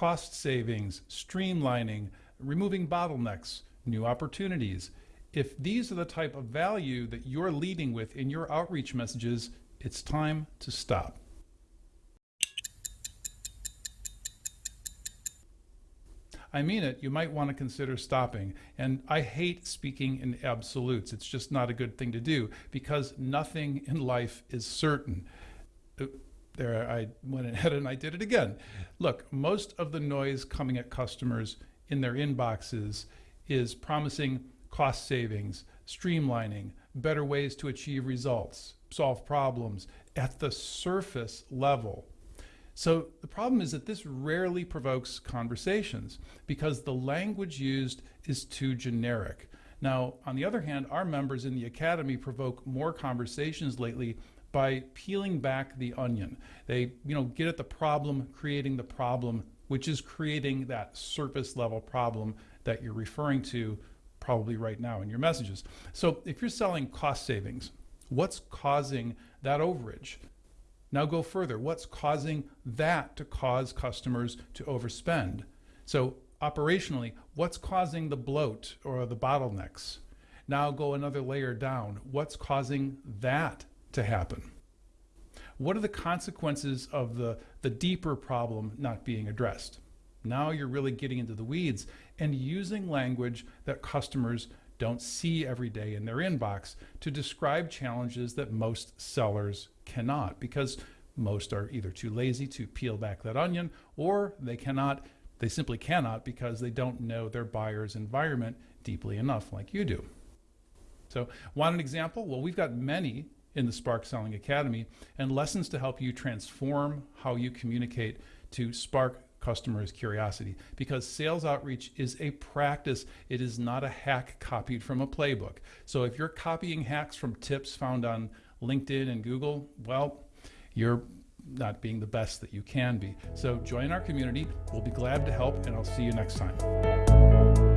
cost savings, streamlining, removing bottlenecks, new opportunities. If these are the type of value that you're leading with in your outreach messages, it's time to stop. I mean it, you might want to consider stopping. And I hate speaking in absolutes. It's just not a good thing to do because nothing in life is certain. Uh, There, I went ahead and I did it again. Look, most of the noise coming at customers in their inboxes is promising cost savings, streamlining, better ways to achieve results, solve problems at the surface level. So the problem is that this rarely provokes conversations because the language used is too generic. Now, on the other hand, our members in the Academy provoke more conversations lately by peeling back the onion. They, you know, get at the problem, creating the problem, which is creating that surface level problem that you're referring to probably right now in your messages. So if you're selling cost savings, what's causing that overage? Now go further. What's causing that to cause customers to overspend? So operationally, what's causing the bloat or the bottlenecks? Now go another layer down. What's causing that to happen? What are the consequences of the, the deeper problem not being addressed? Now you're really getting into the weeds and using language that customers don't see every day in their inbox to describe challenges that most sellers cannot because most are either too lazy to peel back that onion or they cannot they simply cannot because they don't know their buyer's environment deeply enough like you do. So want an example? Well, we've got many in the Spark Selling Academy and lessons to help you transform how you communicate to spark customers' curiosity because sales outreach is a practice. It is not a hack copied from a playbook. So if you're copying hacks from tips found on LinkedIn and Google, well, you're not being the best that you can be. So join our community. We'll be glad to help, and I'll see you next time.